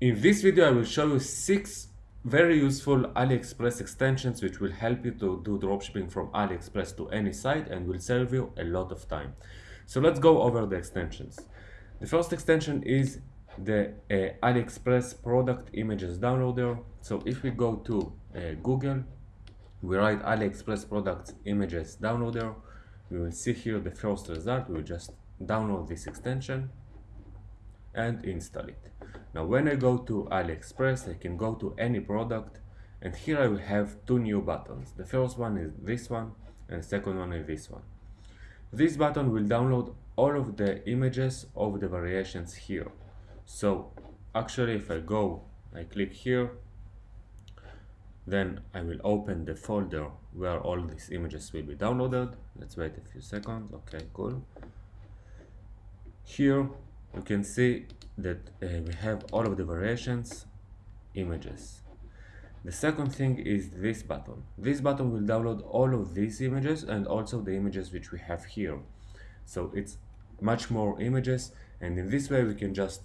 In this video I will show you 6 very useful AliExpress extensions which will help you to do dropshipping from AliExpress to any site and will save you a lot of time. So let's go over the extensions. The first extension is the uh, AliExpress product images downloader. So if we go to uh, Google, we write AliExpress products images downloader, we will see here the first result. We will just download this extension and install it. Now when I go to AliExpress, I can go to any product and here I will have two new buttons. The first one is this one and the second one is this one. This button will download all of the images of the variations here. So actually if I go, I click here, then I will open the folder where all these images will be downloaded. Let's wait a few seconds. Okay, cool. Here you can see that uh, we have all of the variations images. The second thing is this button. This button will download all of these images and also the images which we have here. So it's much more images and in this way we can just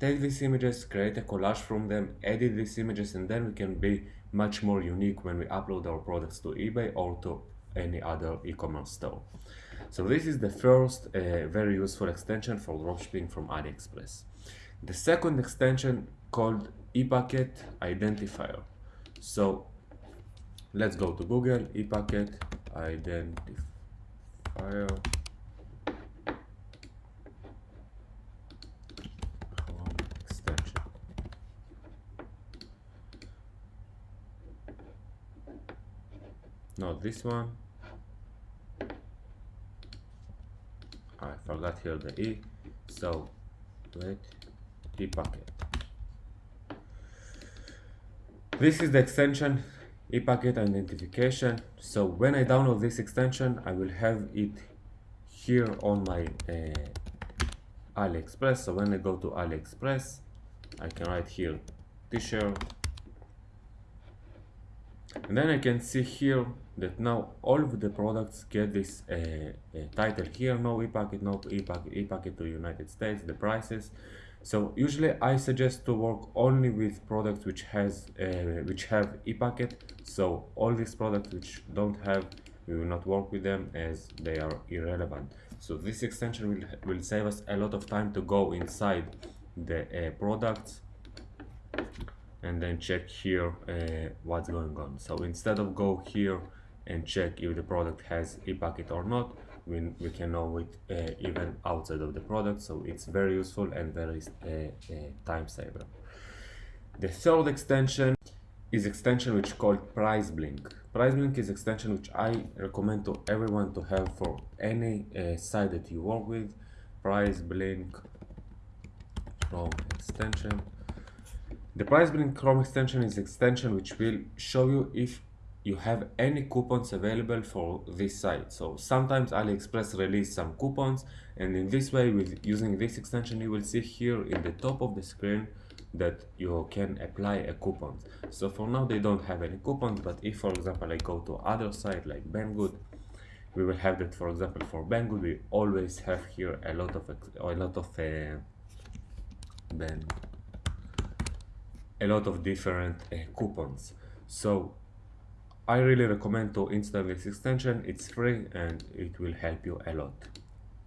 take these images create a collage from them edit these images and then we can be much more unique when we upload our products to ebay or to any other e-commerce store so this is the first uh, very useful extension for dropshipping from AliExpress. The second extension called ePacket Identifier. So let's go to Google ePacket Identifier. extension. Not this one. I forgot here the E so wait ePacket this is the extension ePacket identification. So when I download this extension I will have it here on my uh, AliExpress. So when I go to AliExpress I can write here t-shirt. And then I can see here that now all of the products get this uh, uh, title here no e-packet no e-packet e-packet to United States the prices. So usually I suggest to work only with products which has uh, which have e-packet. So all these products which don't have we will not work with them as they are irrelevant. So this extension will, will save us a lot of time to go inside the uh, products and then check here uh, what's going on. So instead of go here and check if the product has e-packet or not. We, we can know it uh, even outside of the product so it's very useful and very uh, uh, time saver. The third extension is extension which called PriceBlink. Price blink is extension which i recommend to everyone to have for any uh, site that you work with. PriceBlink chrome extension. The PriceBlink Chrome extension is extension which will show you if you have any coupons available for this site. So sometimes AliExpress release some coupons and in this way with using this extension you will see here in the top of the screen that you can apply a coupon. So for now they don't have any coupons but if for example I go to other site like Banggood we will have that for example for Banggood we always have here a lot of a lot of uh, a lot of different uh, coupons so I really recommend to install this extension. It's free and it will help you a lot.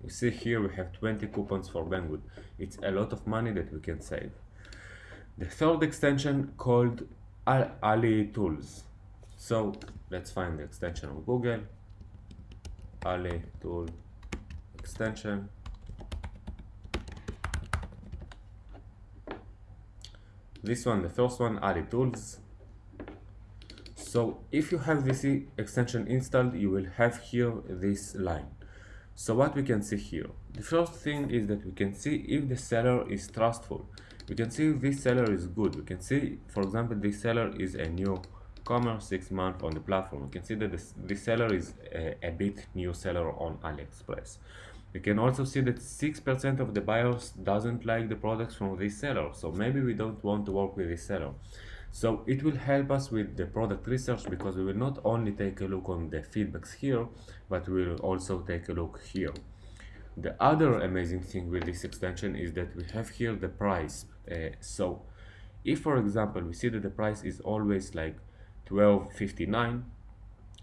You see here we have 20 coupons for Banggood it's a lot of money that we can save. The third extension called Ali Tools. So let's find the extension on Google. Ali Tool extension. This one the first one Ali tools so if you have this extension installed you will have here this line. So what we can see here? The first thing is that we can see if the seller is trustful. We can see if this seller is good. We can see for example this seller is a new commerce six month on the platform. We can see that this, this seller is a, a bit new seller on aliexpress. We can also see that 6% of the buyers doesn't like the products from this seller. So maybe we don't want to work with this seller. So it will help us with the product research because we will not only take a look on the feedbacks here, but we will also take a look here. The other amazing thing with this extension is that we have here the price. Uh, so if for example we see that the price is always like 12.59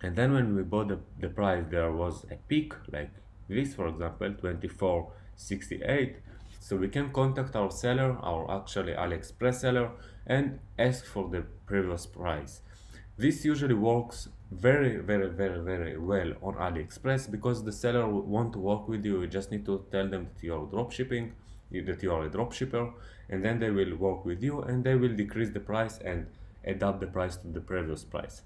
and then when we bought the, the price there was a peak like this for example 24.68 so we can contact our seller our actually aliexpress seller and ask for the previous price. This usually works very very very very well on aliexpress because the seller want to work with you. You just need to tell them that you're drop shipping that you are a drop shipper and then they will work with you and they will decrease the price and adapt the price to the previous price.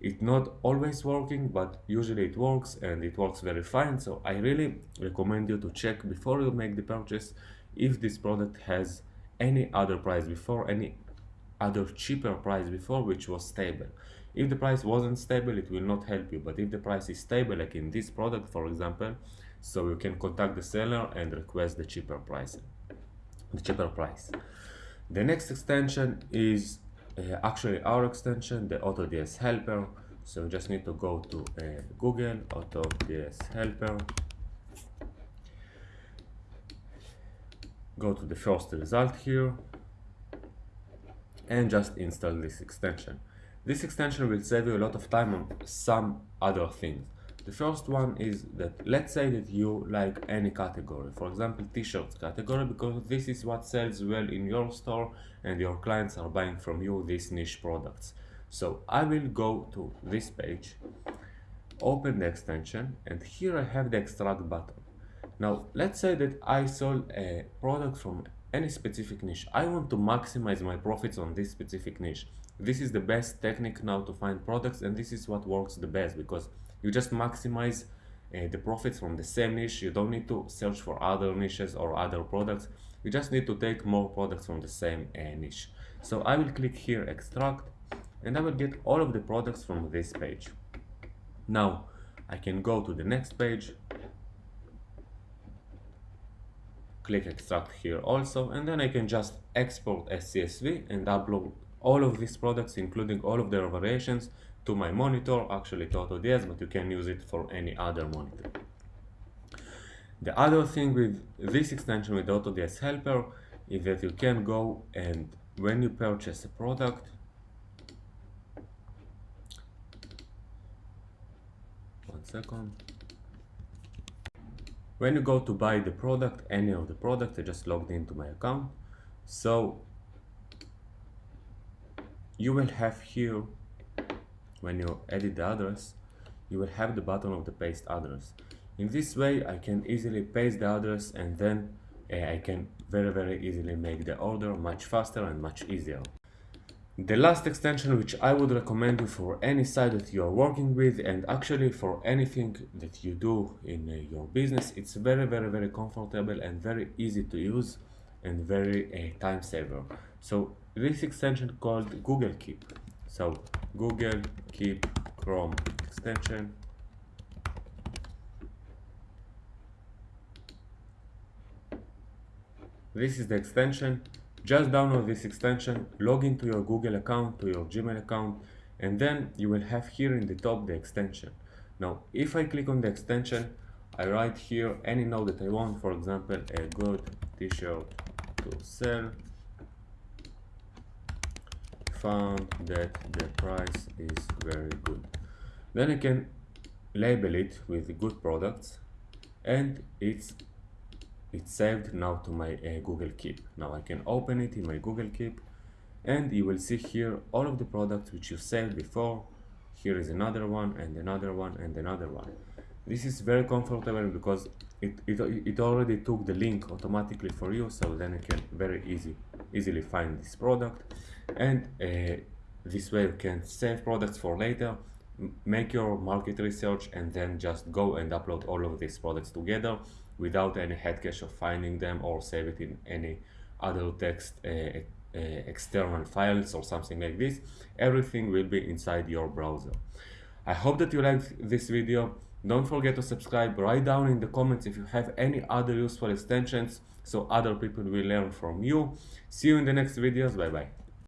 It's not always working but usually it works and it works very fine. So i really recommend you to check before you make the purchase if this product has any other price before any other cheaper price before which was stable. If the price wasn't stable it will not help you. But if the price is stable like in this product for example so you can contact the seller and request the cheaper price the cheaper price. The next extension is actually our extension the AutoDS helper. So you just need to go to uh, Google AutoDS helper. Go to the first result here. And just install this extension. This extension will save you a lot of time on some other things the first one is that let's say that you like any category, for example t-shirts category because this is what sells well in your store and your clients are buying from you these niche products. So I will go to this page, open the extension and here I have the extract button. Now let's say that I sold a product from any specific niche. I want to maximize my profits on this specific niche. This is the best technique now to find products and this is what works the best because you just maximize uh, the profits from the same niche. You don't need to search for other niches or other products. You just need to take more products from the same uh, niche. So I will click here extract and I will get all of the products from this page. Now I can go to the next page. Click extract here also and then I can just export as CSV and upload all of these products including all of their variations to my monitor, actually to AutoDS, but you can use it for any other monitor. The other thing with this extension with AutoDS Helper is that you can go and when you purchase a product, one second, when you go to buy the product, any of the product, I just logged into my account, so you will have here when you edit the address you will have the button of the paste address. In this way I can easily paste the address and then uh, I can very very easily make the order much faster and much easier. The last extension which I would recommend you for any site that you are working with and actually for anything that you do in uh, your business it's very very very comfortable and very easy to use and very uh, time saver. So this extension called Google Keep. So Google Keep Chrome extension. This is the extension. Just download this extension, log into your Google account, to your Gmail account, and then you will have here in the top the extension. Now, if I click on the extension, I write here any node that I want, for example, a good t-shirt to sell found that the price is very good. Then I can label it with good products and it's it's saved now to my uh, Google Keep. Now I can open it in my Google Keep and you will see here all of the products which you saved before. Here is another one and another one and another one. This is very comfortable because it, it, it already took the link automatically for you so then you can very easy easily find this product. And uh, this way you can save products for later make your market research and then just go and upload all of these products together without any head cache of finding them or save it in any other text uh, uh, external files or something like this. Everything will be inside your browser. I hope that you liked this video don't forget to subscribe write down in the comments if you have any other useful extensions so other people will learn from you. See you in the next videos. Bye bye